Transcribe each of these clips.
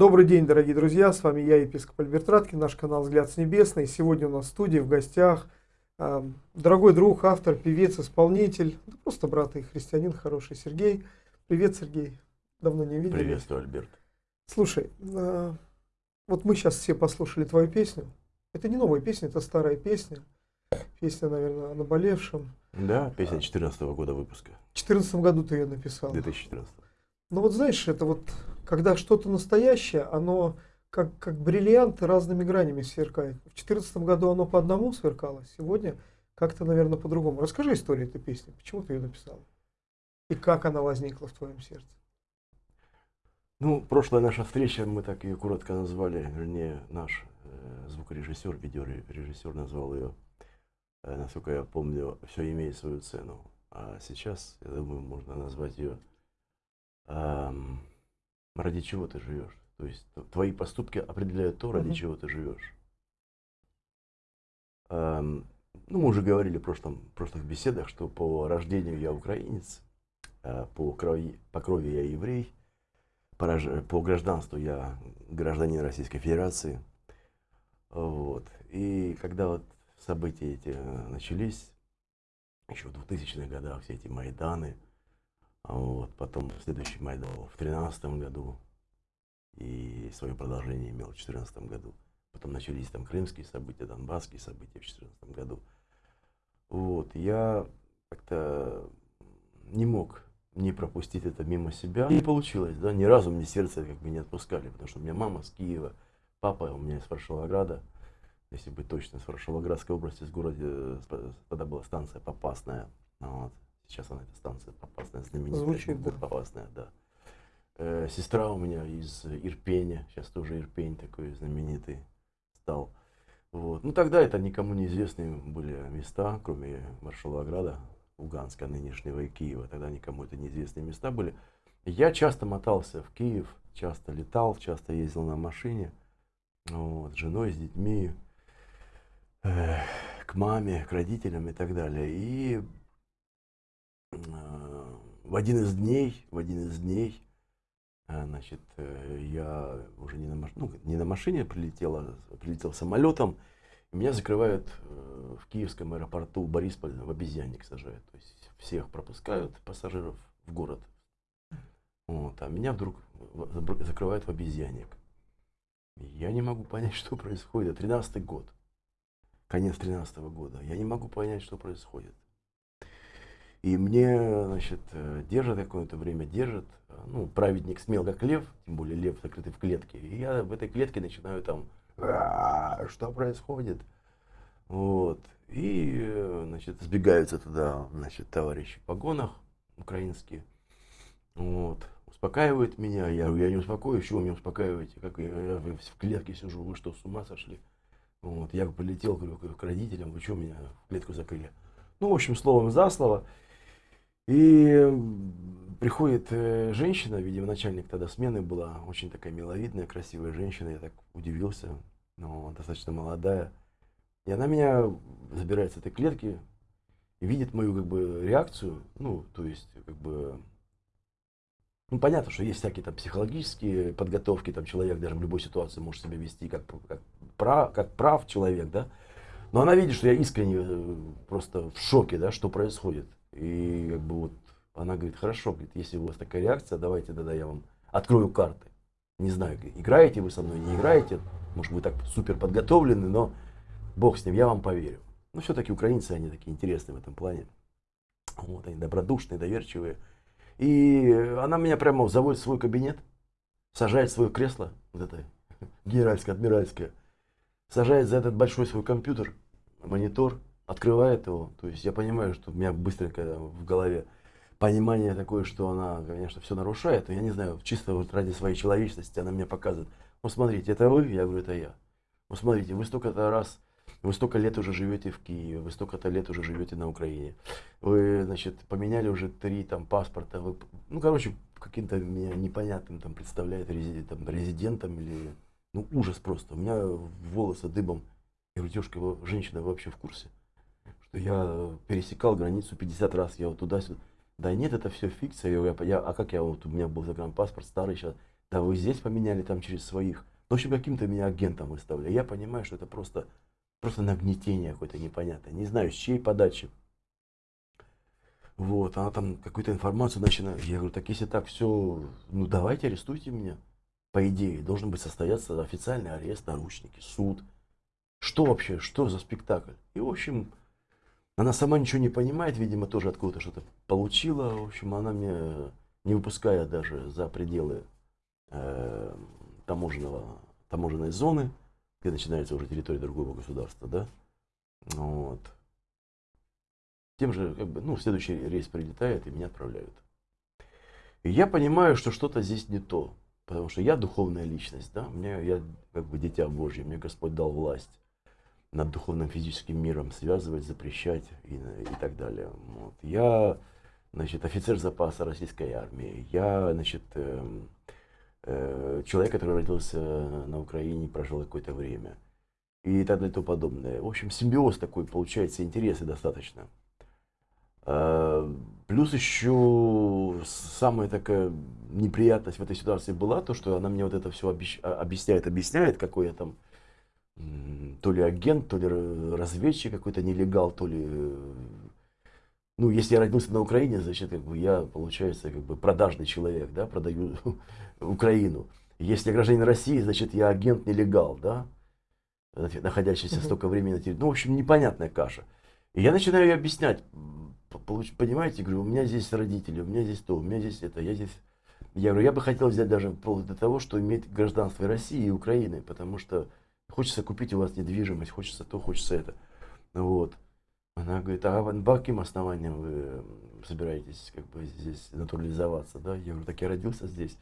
Добрый день, дорогие друзья, с вами я, епископ Альберт Раткин, наш канал «Взгляд с небесной». Сегодня у нас в студии, в гостях, э, дорогой друг, автор, певец, исполнитель, да просто брат и христианин хороший Сергей. Привет, Сергей, давно не видели. Приветствую, Альберт. Слушай, э, вот мы сейчас все послушали твою песню. Это не новая песня, это старая песня. Песня, наверное, о наболевшем. Да, песня 2014 года выпуска. В 2014 году ты ее написал. 2014. Ну вот знаешь, это вот, когда что-то настоящее, оно как, как бриллианты разными гранями сверкает. В 2014 году оно по одному сверкало, сегодня как-то, наверное, по-другому. Расскажи историю этой песни, почему ты ее написал? И как она возникла в твоем сердце? Ну, прошлая наша встреча, мы так ее коротко назвали, вернее, наш э, звукорежиссер, видеорежиссер назвал ее, э, насколько я помню, все имеет свою цену. А сейчас, я думаю, можно назвать ее эм, ради чего ты живешь. То есть твои поступки определяют то, ради uh-huh. чего ты живешь. Эм, ну, мы уже говорили в прошлом, прошлых беседах, что по рождению я украинец, э, по, крови, по крови я еврей, по, по гражданству я гражданин Российской Федерации. Вот. И когда вот события эти начались, еще в 2000-х годах, все эти Майданы, вот, потом следующий Майдан в 2013 году и свое продолжение имел в 2014 году. Потом начались там крымские события, донбасские события в 2014 году. Вот, я как-то не мог не пропустить это мимо себя. Не получилось, да, ни разу мне сердце как бы не отпускали, потому что у меня мама с Киева, папа у меня из Фаршилограда, если быть точно, из Фаршилоградской области, с города, тогда была станция Попасная, вот, Сейчас она, эта станция опасная, знаменитая. Звучит, да. Опасная, да. Э, сестра у меня из Ирпеня, сейчас тоже Ирпень такой знаменитый стал. Вот. Ну тогда это никому неизвестные были места, кроме Маршалограда, Луганска нынешнего и Киева. Тогда никому это неизвестные места были. Я часто мотался в Киев, часто летал, часто ездил на машине. Вот, с женой, с детьми, э, к маме, к родителям и так далее. И в один из дней, в один из дней, э, значит, э, я уже не на, ну, не на машине прилетел, а прилетел самолетом, меня закрывают э, в киевском аэропорту Борисполь в обезьянник сажают. То есть всех пропускают пассажиров в город. Вот, а меня вдруг закрывают в обезьянник. Я не могу понять, что происходит. 13 год. Конец 13 -го года. Я не могу понять, что происходит. И мне, значит, э, держат какое-то время, держат. Ну, праведник смел как лев, тем более лев закрытый в клетке. И я в этой клетке начинаю там, что происходит? Вот. И, э, значит, сбегаются туда, значит, товарищи в погонах украинские. Вот. Успокаивают меня. Я я не успокоюсь, чего вы меня успокаиваете? Как я, я в клетке сижу, вы что, с ума сошли? Вот. Я полетел говорю, к родителям, вы что меня в клетку закрыли? Ну, в общем, словом за слово. И приходит э, женщина, видимо, начальник тогда смены была, очень такая миловидная, красивая женщина, я так удивился, но достаточно молодая. И она меня забирает с этой клетки видит мою как бы реакцию, ну, то есть, как бы, ну, понятно, что есть всякие там психологические подготовки, там человек даже в любой ситуации может себя вести как, как, прав, как прав человек, да, но она видит, что я искренне э, просто в шоке, да, что происходит. И как бы вот она говорит, хорошо, говорит, если у вас такая реакция, давайте тогда я вам открою карты. Не знаю, играете вы со мной, не играете, может вы так супер подготовлены, но бог с ним, я вам поверю. Но все-таки украинцы, они такие интересные в этом плане. Вот, они добродушные, доверчивые. И она меня прямо заводит в свой кабинет, сажает в свое кресло, вот это генеральское, адмиральское, сажает за этот большой свой компьютер, монитор, открывает его. То есть я понимаю, что у меня быстренько в голове понимание такое, что она, конечно, все нарушает. Но я не знаю, чисто вот ради своей человечности она мне показывает. Ну, смотрите, это вы? Я говорю, это я. Ну, смотрите, вы столько-то раз, вы столько лет уже живете в Киеве, вы столько-то лет уже живете на Украине. Вы, значит, поменяли уже три там паспорта. Вы, ну, короче, каким-то меня непонятным там представляет резидент, резидентом или... Ну, ужас просто. У меня волосы дыбом. Я говорю, девушка, вы, женщина, вы вообще в курсе? Что я пересекал границу 50 раз, я вот туда-сюда. Да нет, это все фикция. Я, я, а как я вот, у меня был загранпаспорт старый сейчас, да вы здесь поменяли там через своих. В общем, каким-то меня агентом выставляли. Я понимаю, что это просто, просто нагнетение какое-то непонятное. Не знаю, с чьей подачи. Вот, она там какую-то информацию начинает. Я говорю, так если так все, ну давайте арестуйте меня. По идее, должен быть состояться официальный арест, наручники, суд. Что вообще, что за спектакль? И, в общем, она сама ничего не понимает, видимо, тоже откуда-то что-то получила. В общем, она мне, не выпуская даже за пределы э, таможенного, таможенной зоны, где начинается уже территория другого государства, да, вот, тем же, как бы, ну, следующий рейс прилетает и меня отправляют. И я понимаю, что что-то здесь не то, потому что я духовная личность, да, мне, я как бы дитя Божье, мне Господь дал власть над духовным физическим миром связывать, запрещать и, и так далее. Вот. Я, значит, офицер запаса российской армии, я, значит, э, э, человек, который родился на Украине, прожил какое-то время и так далее и тому подобное. В общем, симбиоз такой получается, интересы достаточно. А, плюс еще самая такая неприятность в этой ситуации была то, что она мне вот это все а, объясняет, объясняет, какой я там то ли агент, то ли разведчик какой-то нелегал, то ли... Ну, если я родился на Украине, значит, как бы я, получается, как бы продажный человек, да, продаю Украину. Если я гражданин России, значит, я агент нелегал, да, находящийся столько времени на территории. Ну, в общем, непонятная каша. И я начинаю ей объяснять, понимаете, говорю, у меня здесь родители, у меня здесь то, у меня здесь это, я здесь... Я говорю, я бы хотел взять даже вплоть до того, что иметь гражданство России и Украины, потому что хочется купить у вас недвижимость, хочется то, хочется это. Вот. Она говорит, а по каким основаниям вы собираетесь как бы здесь натурализоваться, да? Я говорю, так я родился здесь.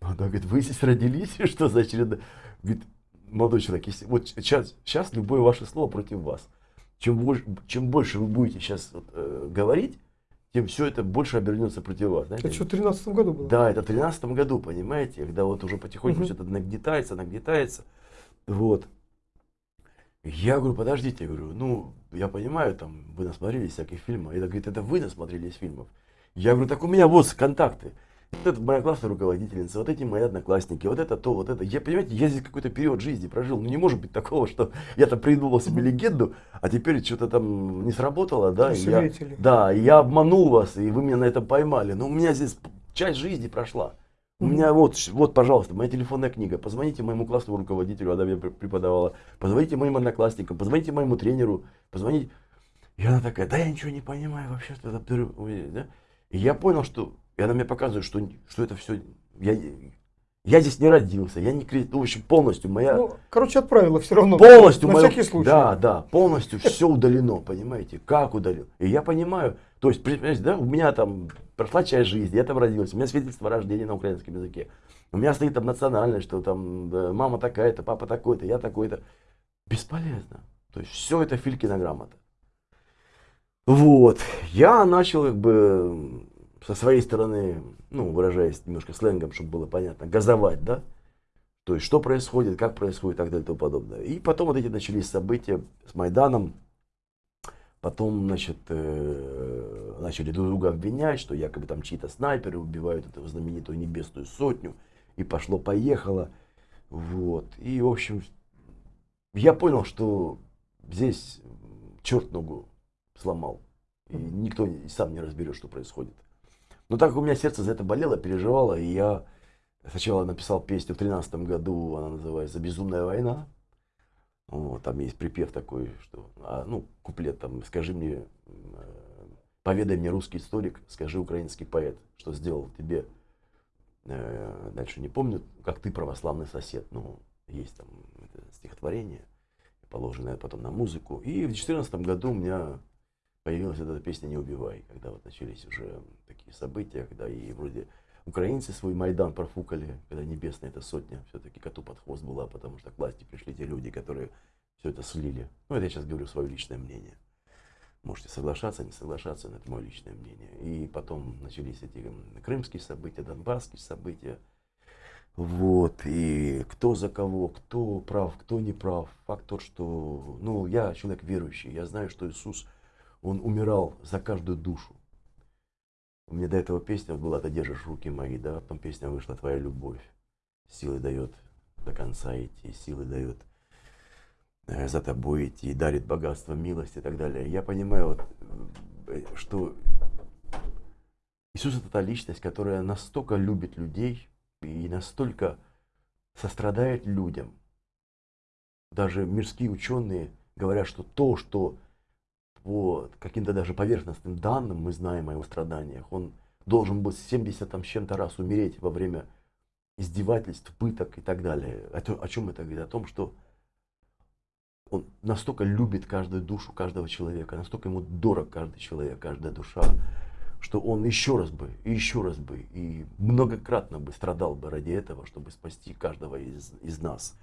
Она говорит, вы здесь родились? Что за очередно? Говорит, молодой человек, если, вот сейчас, сейчас любое ваше слово против вас чем больше, чем больше вы будете сейчас вот, э, говорить, тем все это больше обернется против вас. Знаете? Это что, в 2013 году было? Да, это в 2013 году, понимаете, когда вот уже потихоньку угу. все это нагнетается, нагнетается. Вот. Я говорю, подождите, я говорю, ну, я понимаю, там, вы насмотрелись всяких фильмов. И говорит, это вы насмотрелись фильмов. Я говорю, так у меня вот контакты. Вот это моя классная руководительница, вот эти мои одноклассники, вот это то, вот это. Я, понимаете, я здесь какой-то период жизни прожил. Ну не может быть такого, что я-то придумал себе легенду, а теперь что-то там не сработало, да, и я, да, и я обманул вас, и вы меня на это поймали. Но у меня здесь часть жизни прошла. У меня вот, вот, пожалуйста, моя телефонная книга. Позвоните моему классному руководителю, она мне преподавала. Позвоните моим одноклассникам, позвоните моему тренеру, позвоните. И она такая, да я ничего не понимаю вообще, что это... Да? И я понял, что и она мне показывает, что, что это все... Я, я здесь не родился, я не ну, в общем, полностью моя... Ну, короче, отправила все равно. Полностью, на моя, всякий случай. Да, да, полностью все удалено, понимаете, как удалил. И я понимаю, то есть, понимаете, да, у меня там прошла часть жизни, я там родился, у меня свидетельство о рождении на украинском языке. У меня стоит там национальность, что там да, мама такая-то, папа такой-то, я такой-то. Бесполезно. То есть все это Филькина грамота. Вот. Я начал как бы со своей стороны, ну, выражаясь немножко сленгом, чтобы было понятно, газовать, да? То есть, что происходит, как происходит и так далее и тому подобное. И потом вот эти начались события с Майданом. Потом, значит, э, начали друг друга обвинять, что якобы там чьи-то снайперы убивают эту знаменитую небесную сотню. И пошло-поехало. Вот. И, в общем, я понял, что здесь черт ногу сломал. И никто сам не разберет, что происходит. Но так как у меня сердце за это болело, переживало, и я сначала написал песню в 2013 году, она называется «Безумная война». Вот, там есть припев такой, что, а, ну, куплет там, скажи мне, э, поведай мне русский историк, скажи украинский поэт, что сделал тебе, э, дальше не помню, как ты православный сосед, ну, есть там стихотворение, положенное потом на музыку. И в 2014 году у меня появилась эта песня «Не убивай», когда вот начались уже такие события, когда и вроде украинцы свой Майдан профукали, когда небесная эта сотня все-таки коту под хвост была, потому что к власти пришли те люди, которые все это слили. Ну, это я сейчас говорю свое личное мнение. Можете соглашаться, не соглашаться, но это мое личное мнение. И потом начались эти крымские события, донбасские события. Вот, и кто за кого, кто прав, кто не прав. Факт тот, что, ну, я человек верующий, я знаю, что Иисус – он умирал за каждую душу. У меня до этого песня была «Ты держишь руки мои», да, потом песня вышла «Твоя любовь». силы дает до конца идти, силы дает э, за тобой идти, дарит богатство, милость и так далее. Я понимаю, вот, э, что Иисус это та личность, которая настолько любит людей и настолько сострадает людям. Даже мирские ученые говорят, что то, что по каким-то даже поверхностным данным мы знаем о его страданиях, он должен был 70 там, с чем-то раз умереть во время издевательств, пыток и так далее. О, о чем это говорит? О том, что он настолько любит каждую душу каждого человека, настолько ему дорог каждый человек, каждая душа, что он еще раз бы, и еще раз бы, и многократно бы страдал бы ради этого, чтобы спасти каждого из, из нас.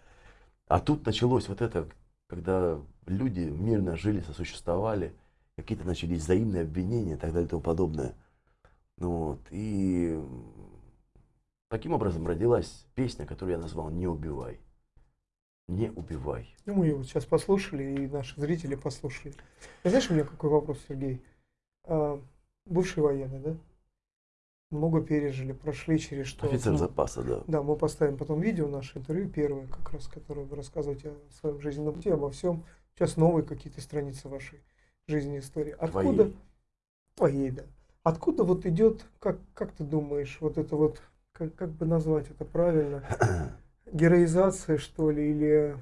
А тут началось вот это, когда люди мирно жили, сосуществовали, какие-то начались взаимные обвинения и так далее и тому подобное. Ну, вот, и таким образом родилась песня, которую я назвал «Не убивай». Не убивай. Ну, мы вот сейчас послушали, и наши зрители послушали. Знаешь, у меня какой вопрос, Сергей? А, бывший военный, да? Много пережили, прошли через что. Офицер ну, запаса, да. Да, мы поставим потом видео, наше интервью, первое, как раз, которое вы рассказываете о своем жизненном пути, обо всем. Сейчас новые какие-то страницы вашей жизни истории. Откуда? Твоей. Да. Откуда вот идет, как, как ты думаешь, вот это вот, как, как бы назвать это правильно, героизация, что ли, или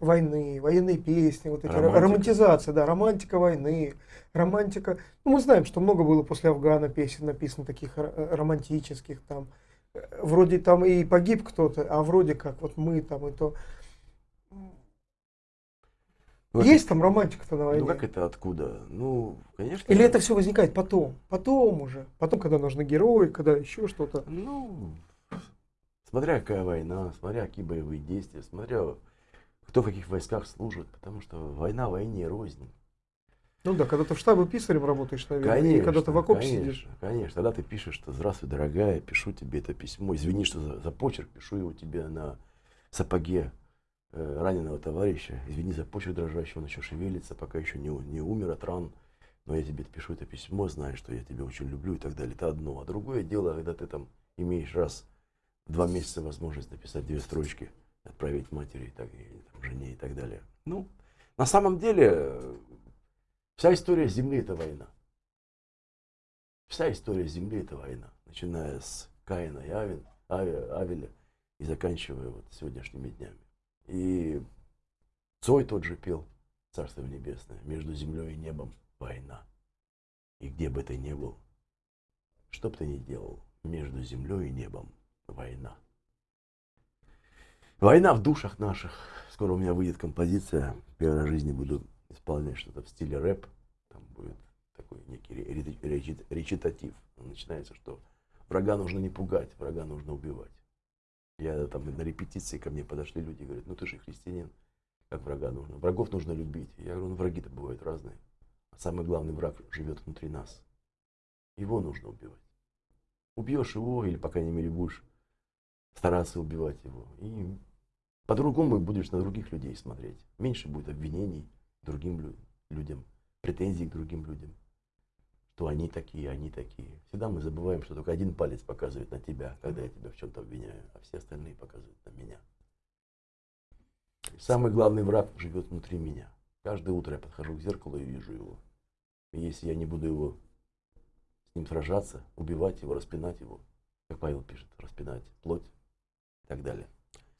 войны, военные песни, вот эти ро- Романтика. романтизация, да, романтика войны, романтика. Ну, мы знаем, что много было после Афгана песен написано таких э, романтических там. Э, Вроде там и погиб кто-то, а вроде как вот мы там и то. Ну, Есть там романтика-то на войне? Ну как это откуда? Ну, конечно. Или это все возникает потом? Потом уже. Потом, когда нужны герои, когда еще что-то. Ну, смотря какая война, смотря какие боевые действия, смотря кто в каких войсках служит, потому что война войне рознь. Ну да, когда ты в штабе писарем работаешь, наверное, Конечно, и когда ты в окопе конечно, сидишь. Конечно, тогда ты пишешь, что здравствуй, дорогая, пишу тебе это письмо. Извини, что за, за почерк, пишу его тебе на сапоге э, раненого товарища. Извини за почерк дрожащий, он еще шевелится, пока еще не, не умер от ран. Но я тебе пишу это письмо, знаю, что я тебя очень люблю и так далее. Это одно. А другое дело, когда ты там имеешь раз в два месяца возможность написать две строчки, отправить матери, так, и, там, жене и так далее. Ну, на самом деле, э, вся история Земли – это война. Вся история Земли – это война. Начиная с Каина и Авен, Ави- Авеля и заканчивая вот сегодняшними днями. И Цой тот же пел, Царство Небесное, между землей и небом война. И где бы ты ни был, что бы ты ни делал, между землей и небом война. Война в душах наших. Скоро у меня выйдет композиция. Первый раз в жизни буду исполнять что-то в стиле рэп. Там будет такой некий ре- ре- речит- речитатив. Начинается, что врага нужно не пугать, врага нужно убивать. Я там на репетиции ко мне подошли люди и говорят, ну ты же христианин, как врага нужно? Врагов нужно любить. Я говорю, ну враги-то бывают разные. А самый главный враг живет внутри нас. Его нужно убивать. Убьешь его, или, по крайней мере, будешь стараться убивать его. И по-другому будешь на других людей смотреть. Меньше будет обвинений другим лю- людям, претензий к другим людям. Что они такие, они такие. Всегда мы забываем, что только один палец показывает на тебя, когда я тебя в чем-то обвиняю, а все остальные показывают на меня. Самый главный враг живет внутри меня. Каждое утро я подхожу к зеркалу и вижу его. И если я не буду его с ним сражаться, убивать его, распинать его, как Павел пишет, распинать плоть и так далее.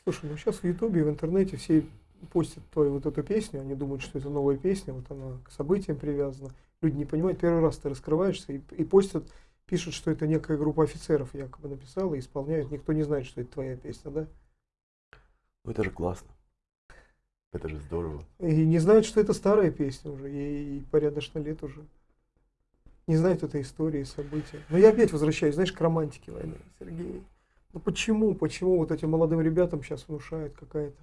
Слушай, ну сейчас в Ютубе и в интернете все постят твою вот эту песню, они думают, что это новая песня, вот она к событиям привязана. Люди не понимают, первый раз ты раскрываешься и, и постят, пишут, что это некая группа офицеров якобы написала и исполняют. Никто не знает, что это твоя песня, да? Ну это же классно. Это же здорово. И не знают, что это старая песня уже, ей порядочно лет уже. Не знают этой истории, события. Но я опять возвращаюсь, знаешь, к романтике войны, Сергей. Ну почему, почему вот этим молодым ребятам сейчас внушают какая-то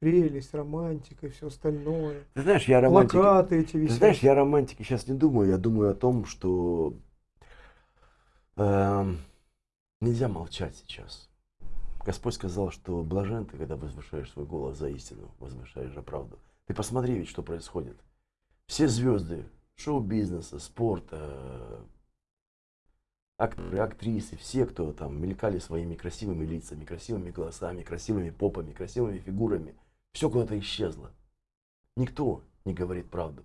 прелесть, романтика и все остальное? Ты знаешь, я романтик. Плакаты эти Ты висят. знаешь, я романтики сейчас не думаю, я думаю о том, что эм, нельзя молчать сейчас. Господь сказал, что блажен ты, когда возвышаешь свой голос за истину, возвышаешь за правду. Ты посмотри ведь, что происходит. Все звезды шоу-бизнеса, спорта, акторы, актрисы, все, кто там мелькали своими красивыми лицами, красивыми голосами, красивыми попами, красивыми фигурами, все куда-то исчезло. Никто не говорит правду.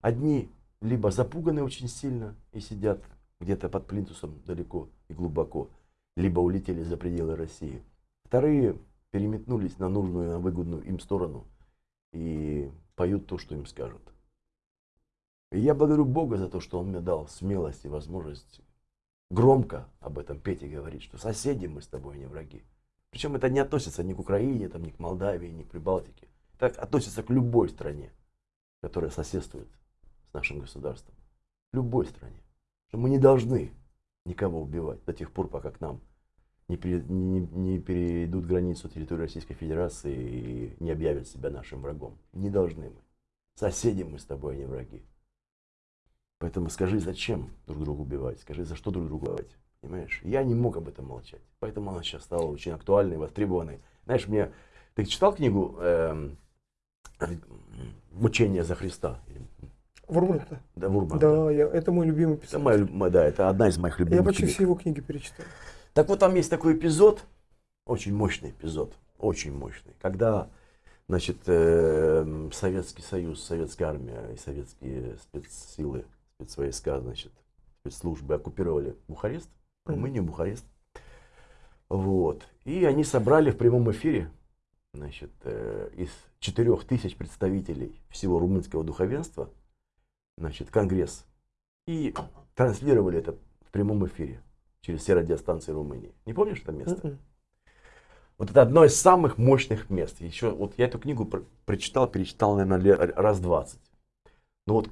Одни либо запуганы очень сильно и сидят где-то под плинтусом далеко и глубоко, либо улетели за пределы России. Вторые переметнулись на нужную, на выгодную им сторону и поют то, что им скажут. И я благодарю Бога за то, что Он мне дал смелость и возможность громко об этом петь и говорить, что соседи мы с тобой, не враги. Причем это не относится ни к Украине, там, ни к Молдавии, ни к Прибалтике. Это относится к любой стране, которая соседствует с нашим государством. Любой стране. Что мы не должны никого убивать до тех пор, пока к нам не, пере, не, не перейдут границу территории Российской Федерации и не объявят себя нашим врагом. Не должны мы. Соседи мы с тобой, не враги. Поэтому скажи, зачем друг друга убивать, скажи, за что друг друга убивать. Понимаешь? Я не мог об этом молчать. Поэтому она сейчас стала очень актуальной, востребованной. Знаешь, мне... Ты читал книгу э, «Мучение за Христа»? Вурман-то? Да, Вурман. Да, я, это мой любимый писатель. Это, моя, да, это одна из моих любимых Я почти книг. все его книги перечитал. Так вот, там есть такой эпизод, очень мощный эпизод, очень мощный, когда, значит, э, Советский Союз, Советская армия и советские спецсилы, спецвойска, значит, спецслужбы оккупировали Бухарест, Румынию, Бухарест. Вот. И они собрали в прямом эфире, значит, э, из четырех тысяч представителей всего румынского духовенства, значит, конгресс. И транслировали это в прямом эфире через все радиостанции Румынии. Не помнишь это место? Мгм. Вот это одно из самых мощных мест. Еще вот я эту книгу про- прочитал, перечитал, наверное, раз 20. Но вот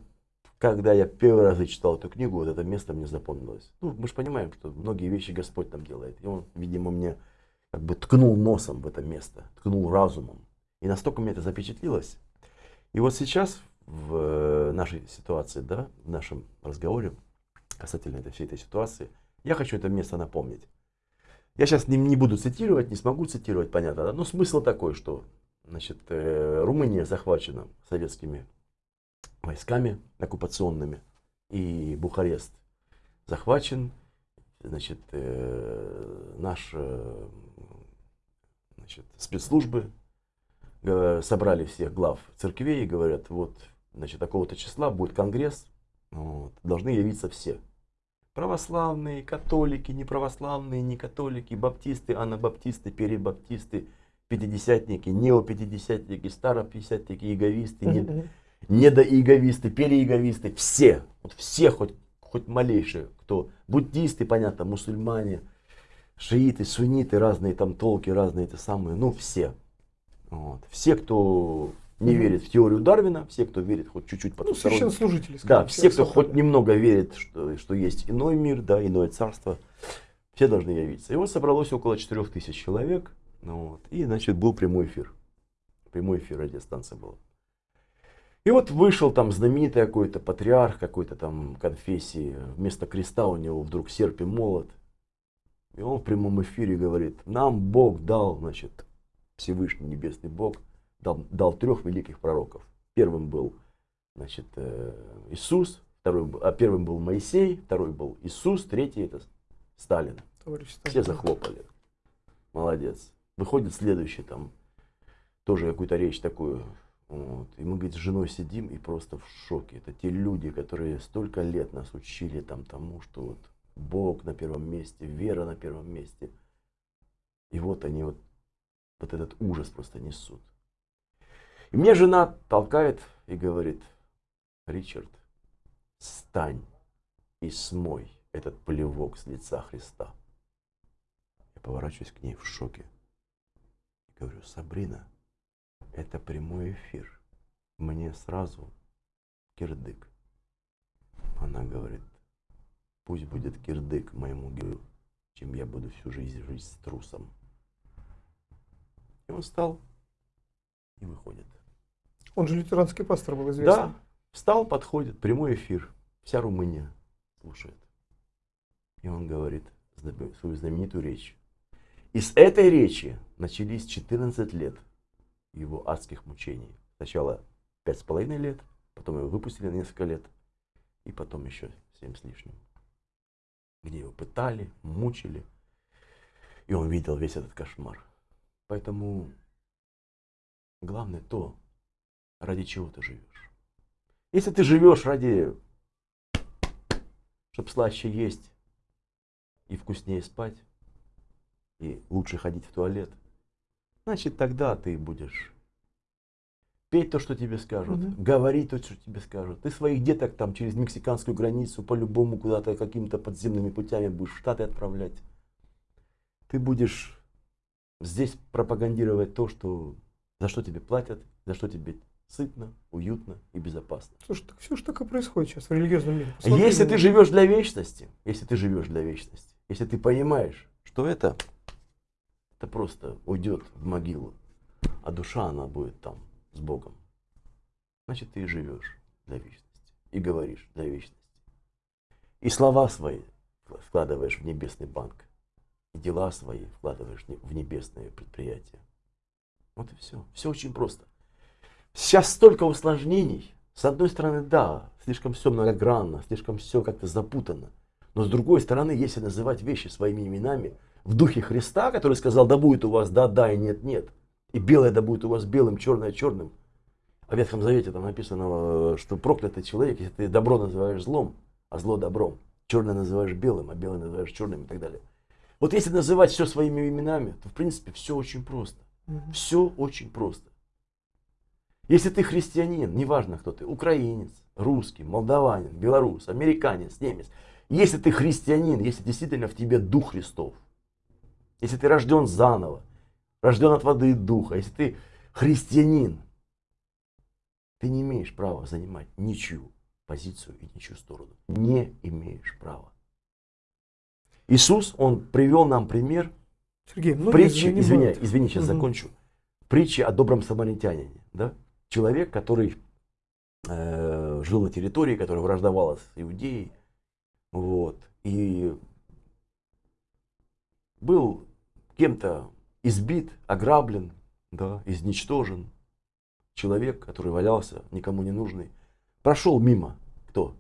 когда я первый раз читал эту книгу, вот это место мне запомнилось. Ну, мы же понимаем, что многие вещи Господь там делает. И он, видимо, мне как бы ткнул носом в это место, ткнул разумом. И настолько мне это запечатлилось. И вот сейчас в э, нашей ситуации, да, в нашем разговоре касательно этой, всей этой ситуации, я хочу это место напомнить. Я сейчас не, не буду цитировать, не смогу цитировать, понятно, да? но смысл такой, что значит, э, Румыния захвачена советскими войсками оккупационными, и Бухарест захвачен, значит, э, наши значит, спецслужбы э, собрали всех глав церквей и говорят, вот, значит, такого-то числа будет конгресс, вот, должны явиться все. Православные, католики, неправославные, не католики, баптисты, анабаптисты, перебаптисты, пятидесятники, неопятидесятники, старопятидесятники, иеговисты, не, Мгм. недоиеговисты, переиеговисты, все, вот все хоть, хоть малейшие, кто, буддисты, понятно, мусульмане, шииты, сунниты, разные там толки, разные это самые, ну все. Вот. Все, кто не верит в теорию Дарвина, все, кто верит хоть чуть-чуть Ну, потусторонне. священнослужители. Да, все, кто хоть собрали. немного верит, что, что есть иной мир, да, иное царство, все должны явиться. И вот собралось около 4000 человек, ну вот, и, значит, был прямой эфир. Прямой эфир радиостанции была. И вот вышел там знаменитый какой-то патриарх какой-то там конфессии, вместо креста у него вдруг серп и молот. И он в прямом эфире говорит, нам Бог дал, значит, Всевышний Небесный Бог, дал, дал трех великих пророков. Первым был значит, э, Иисус, второй, был- а первым был Моисей, второй был Иисус, третий это Сталин. Товарищ Все Сталин. захлопали. Молодец. Выходит следующий там, тоже какую-то речь такую. Вот. И мы, говорит, с женой сидим и просто в шоке. Это те люди, которые столько лет нас учили там тому, что вот Бог на первом месте, вера на первом месте. И вот они вот, вот этот ужас просто несут. И мне жена толкает и говорит, Ричард, встань и смой этот плевок с лица Христа. Я поворачиваюсь к ней в шоке. Говорю, Сабрина, это прямой эфир. Мне сразу кирдык. Она говорит, пусть будет кирдык моему герою, чем я буду всю жизнь жить с трусом. И он встал и выходит. Он же лютеранский пастор был известный. Да, встал, подходит, прямой эфир. Вся Румыния слушает. И он говорит свою знаменитую речь. И с этой речи начались 14 лет его адских мучений. Сначала пять с половиной лет, потом его выпустили на несколько лет, и потом еще семь с лишним. где его пытали, мучили. И он видел весь этот кошмар. Поэтому главное то, ради чего ты живешь. Если ты живешь ради, чтобы слаще есть и вкуснее спать, и лучше ходить в туалет, значит тогда ты будешь петь то, что тебе скажут, Мгм. говорить то, что тебе скажут. Ты своих деток там через мексиканскую границу по-любому куда-то какими-то подземными путями будешь в Штаты отправлять. Ты будешь здесь пропагандировать то, что за что тебе платят, за что тебе сытно, уютно и безопасно. Слушай, так все же так и происходит сейчас в религиозном мире. Посмотри Если ты живешь для вечности, если ты живешь для вечности, если ты понимаешь, что это, это просто уйдет в могилу, а душа она будет там с Богом, значит ты и живешь для вечности и говоришь для вечности. И слова свои вкладываешь в небесный банк, и дела свои вкладываешь в небесные предприятия. Вот и все. Все очень просто. Сейчас столько усложнений. С одной стороны, да, слишком все многогранно, слишком все как-то запутано. Но с другой стороны, если называть вещи своими именами в духе Христа, который сказал, да будет у вас да, да и нет, нет. И белое да будет у вас белым, черное черным. А в Ветхом Завете там написано, э, что проклятый человек, если ты добро называешь злом, а зло добром. Черное называешь белым, а белое называешь черным и так далее. Вот если называть все своими именами, то в принципе все очень просто. Все очень просто. Если ты христианин, неважно кто ты, украинец, русский, молдаванин, белорус, американец, немец, если ты христианин, если действительно в тебе Дух Христов, если ты рожден заново, рожден от воды и духа, если ты христианин, ты не имеешь права занимать ничью позицию и ничью сторону. Не имеешь права. Иисус, Он привел нам пример Сергей, ну притчи, извиняй, извини, сейчас Мгм. закончу. Притча о добром самаритянине. Да? Человек, который э, жил на территории, которая враждовала с Иудеей. Вот, и был кем-то избит, ограблен, да, изничтожен. Человек, который валялся, никому не нужный. Прошел мимо. Кто?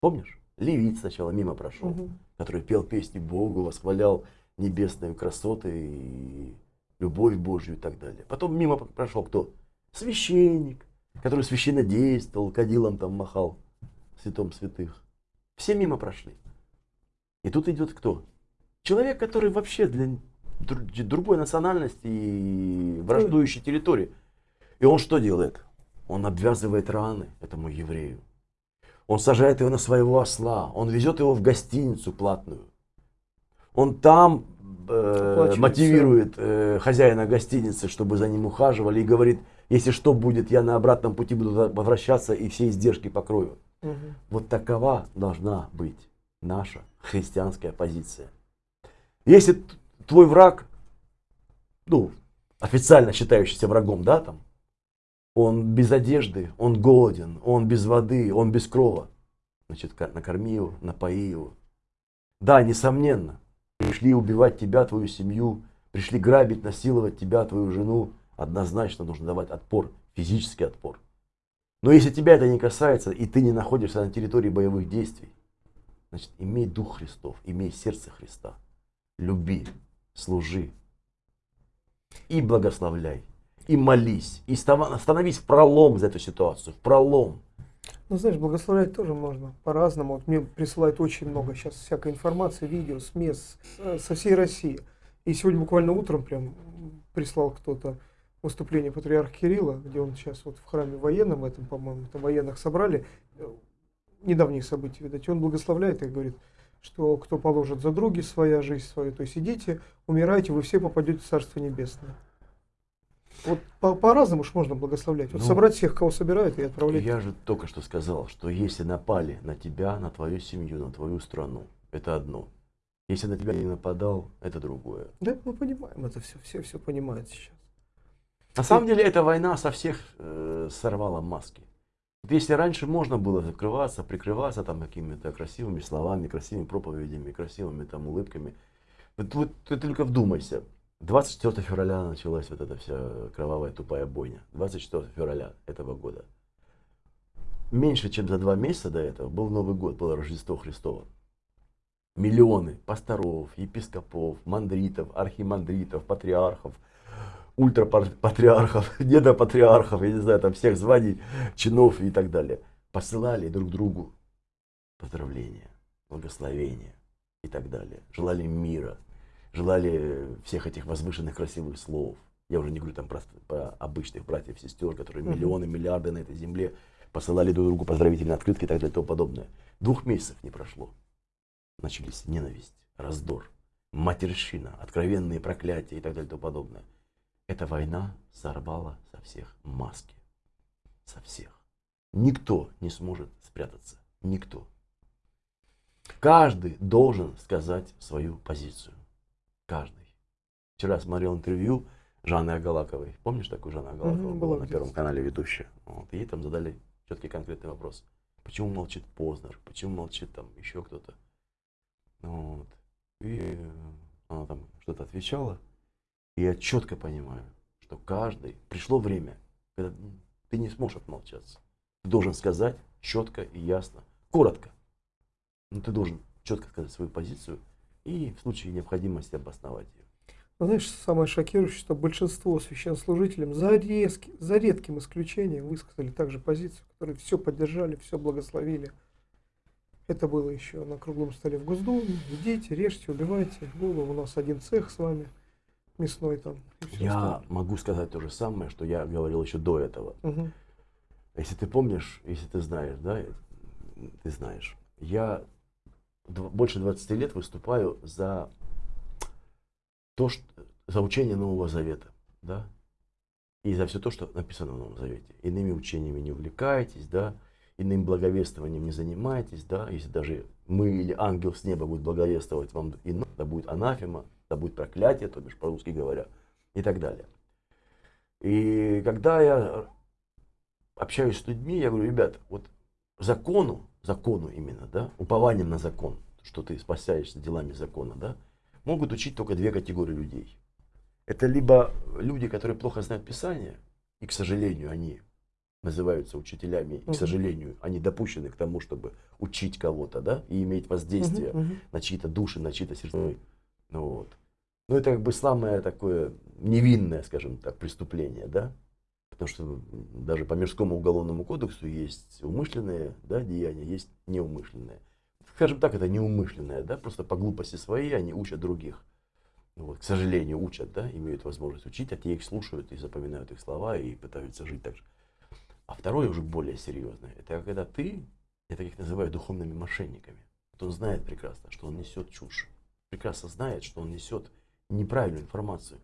Помнишь? Левит сначала мимо прошел Мгм. который пел песни Богу, восхвалял небесные красоты и любовь Божью и так далее. Потом мимо прошел кто? Священник, который священно действовал, кадилом там махал, святом святых. Все мимо прошли. И тут идет кто? Человек, который вообще для другой национальности и враждующей территории. И он что делает? Он обвязывает раны этому еврею. Он сажает его на своего осла, он везет его в гостиницу платную. Он там э, Оплачивает мотивирует э, хозяина гостиницы, чтобы за ним ухаживали, и говорит, если что будет, я на обратном пути буду возвращаться и все издержки покрою. Мгм. Вот такова должна быть наша христианская позиция. Если твой враг, ну, официально считающийся врагом, да, там, он без одежды, он голоден, он без воды, он без крова, значит, накорми его, напои его. Да, несомненно, пришли убивать тебя, твою семью, пришли грабить, насиловать тебя, твою жену, однозначно нужно давать отпор, физический отпор. Но если тебя это не касается, и ты не находишься на территории боевых действий, значит, имей Дух Христов, имей сердце Христа. Люби, служи и благословляй, и молись, и становись в пролом за эту ситуацию, в пролом. Ну, знаешь, благословлять тоже можно по-разному. Вот мне присылают очень много сейчас всякой информации, видео, с мест, э, со всей России. И сегодня буквально утром прям прислал кто-то выступление патриарха Кирилла, где он сейчас вот в храме военном этом, по-моему, там военных собрали, недавние события, видать, он благословляет и говорит, что кто положит за други своя жизнь свою, то есть идите, умирайте, вы все попадете в Царство Небесное. Вот по- по-разному уж можно благословлять. Вот Ну, собрать всех, кого собирают, и отправлять. Я же только что сказал, что если напали на тебя, на твою семью, на твою страну, это одно. Если на тебя не нападал, это другое. Да, мы понимаем это все, все все понимают сейчас. На самом деле эта война со всех э, сорвала маски. Вот если раньше можно было закрываться, прикрываться там какими-то красивыми словами, красивыми проповедями, красивыми там улыбками, вот, вот ты только вдумайся. 24 февраля началась вот эта вся кровавая тупая бойня. 24 февраля этого года. Меньше чем за два месяца до этого был Новый год, было Рождество Христово. миллионы пасторов, епископов, мандритов, архимандритов, патриархов, ультрапатриархов, недопатриархов, я не знаю, там всех званий, чинов и так далее, посылали друг другу поздравления, благословения и так далее. Желали мира, желали всех этих возвышенных красивых слов. Я уже не говорю там про, про обычных братьев и сестер, которые миллионы, миллиарды на этой земле посылали друг другу поздравительные открытки и так далее и тому подобное. Двух месяцев не прошло. Начались ненависть, раздор, матерщина, откровенные проклятия и так далее и тому подобное. Эта война сорвала со всех маски. Со всех. Никто не сможет спрятаться. Никто. Каждый должен сказать свою позицию. Каждый. Вчера смотрел интервью Жанны Агалаковой. Помнишь такую Жанну Агалакову? Мгм, была на Первом канале ведущая. Вот. Ей там задали четкий конкретный вопрос. Почему молчит Познер? Почему молчит там еще кто-то? Вот. И э, она там что-то отвечала. И я четко понимаю, что каждый... Пришло время, когда ты не сможешь отмолчаться. Ты должен сказать четко и ясно, коротко. Но ты должен четко сказать свою позицию и в случае необходимости обосновать ее. Но знаешь, самое шокирующее, что большинство священнослужителям за, резки, за редким исключением высказали также позицию, которые все поддержали, все благословили. Это было еще на круглом столе в Госдуме. Идите, режьте, убивайте. Было у нас один цех с вами, мясной там. Я остальное. могу сказать то же самое, что я говорил еще до этого. Мгм. Если ты помнишь, если ты знаешь, да, ты знаешь, я больше 20 лет выступаю за то, что, за учение Нового Завета, да, и за все то, что написано в Новом Завете. Иными учениями не увлекайтесь, да, иным благовествованием не занимайтесь, да, если даже мы или ангел с неба будет благовествовать вам, ино, да будет анафема, да будет проклятие, то бишь по-русски говоря, и так далее. И когда я общаюсь с людьми, я говорю, ребят, вот закону, закону именно, да, упованием на закон, что ты спасаешься делами закона, да, могут учить только две категории людей. Это либо люди, которые плохо знают Писание, и, к сожалению, они называются учителями, и, к сожалению, они допущены к тому, чтобы учить кого-то, да, и иметь воздействие Мгм, мгм. на чьи-то души, на чьи-то сердца. Ну, вот. ну, это как бы самое такое невинное, скажем так, преступление, да? Потому что даже по мирскому уголовному кодексу есть умышленные да, деяния, есть неумышленные. Скажем так, это неумышленное, да, просто по глупости своей они учат других. Вот, к сожалению, учат, да, имеют возможность учить, а те их слушают и запоминают их слова и пытаются жить так же. А второе уже более серьезное. Это когда ты, я таких называю духовными мошенниками. Вот он знает прекрасно, что он несет чушь. Прекрасно знает, что он несет неправильную информацию.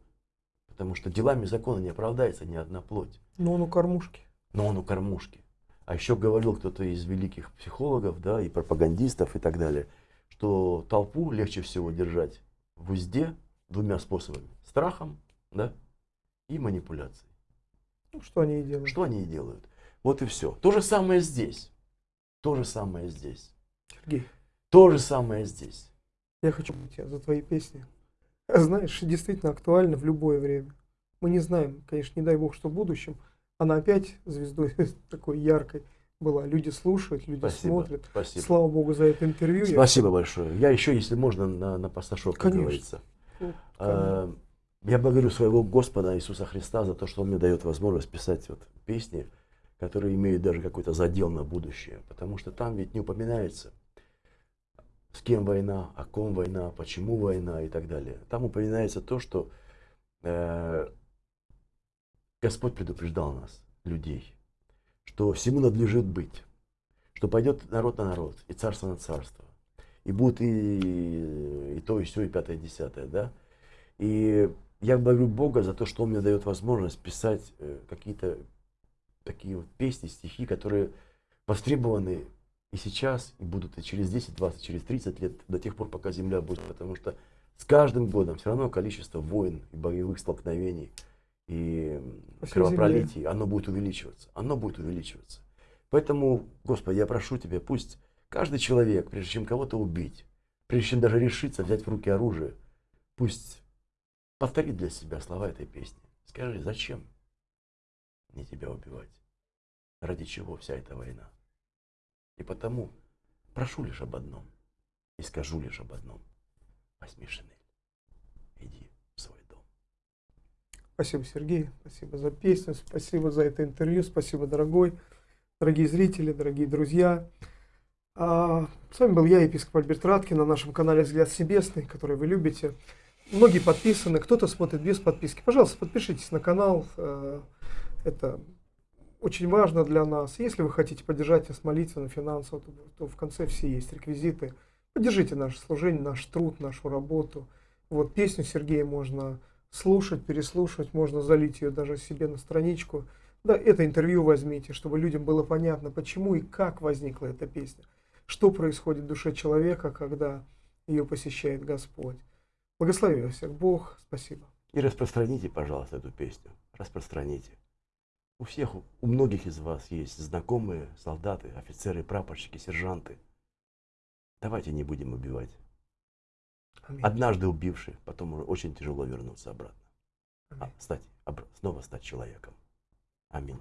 Потому что делами закона не оправдается ни одна плоть. Но он у кормушки. Но он у кормушки. А еще говорил кто-то из великих психологов, да, и пропагандистов и так далее, что толпу легче всего держать в узде двумя способами. Страхом, да, и манипуляцией. Ну, что они и делают. Что они и делают. Вот и все. То же самое здесь. То же самое здесь. Сергей, То же самое здесь. я хочу тебя за твои песни. Знаешь, действительно актуально в любое время. Мы не знаем, конечно, не дай бог, что в будущем. Она опять звездой такой яркой была. Люди слушают, люди Спасибо. смотрят. Спасибо. Слава богу за это интервью. Я- Спасибо большое. Я еще, если можно, на, на пасташок, как Конечно. говорится. Ну, Э, Я благодарю своего Господа Иисуса Христа за то, что Он мне дает возможность писать вот песни, которые имеют даже какой-то задел на будущее. Потому что там ведь не упоминается, с кем война, о ком война, почему война и так далее. Там упоминается то, что э, Господь предупреждал нас, людей, что всему надлежит быть, что пойдет народ на народ и царство на царство. И будет и, и то, и все, и пятое, и десятое, да. И я благодарю Бога за то, что Он мне дает возможность писать э, какие-то такие вот песни, стихи, которые востребованы и сейчас, и будут и через 10, 20, через 30 лет, до тех пор, пока Земля будет. Потому что с каждым годом все равно количество войн и боевых столкновений и По всей кровопролитий, оно будет увеличиваться. Оно будет увеличиваться. Поэтому, Господи, я прошу Тебя, пусть каждый человек, прежде чем кого-то убить, прежде чем даже решиться взять в руки оружие, пусть повторит для себя слова этой песни. Скажи, зачем мне тебя убивать? Ради чего вся эта война? И потому прошу лишь об одном. И скажу лишь об одном. Возьми шинель. Иди в свой дом. Спасибо, Сергей. Спасибо за песню. Спасибо за это интервью. Спасибо, дорогой. Дорогие зрители, дорогие друзья. А, с вами был я, епископ Альберт Раткин, на нашем канале «Взгляд Себесный», который вы любите. Многие подписаны, кто-то смотрит без подписки. Пожалуйста, подпишитесь на канал. э, Это очень важно для нас. Если вы хотите поддержать нас молитвенно, финансово, то, то в конце все есть реквизиты. Поддержите наше служение, наш труд, нашу работу. Вот песню Сергея можно слушать, переслушивать, можно залить ее даже себе на страничку. Да, это интервью возьмите, чтобы людям было понятно, почему и как возникла эта песня. Что происходит в душе человека, когда ее посещает Господь. Благослови вас всех Бог. Спасибо. И распространите, пожалуйста, эту песню. Распространите. У всех, у многих из вас есть знакомые солдаты, офицеры, прапорщики, сержанты. Давайте не будем убивать. Аминь. Однажды убивший, потом уже очень тяжело вернуться обратно. А, стать, обра- снова стать человеком. Аминь.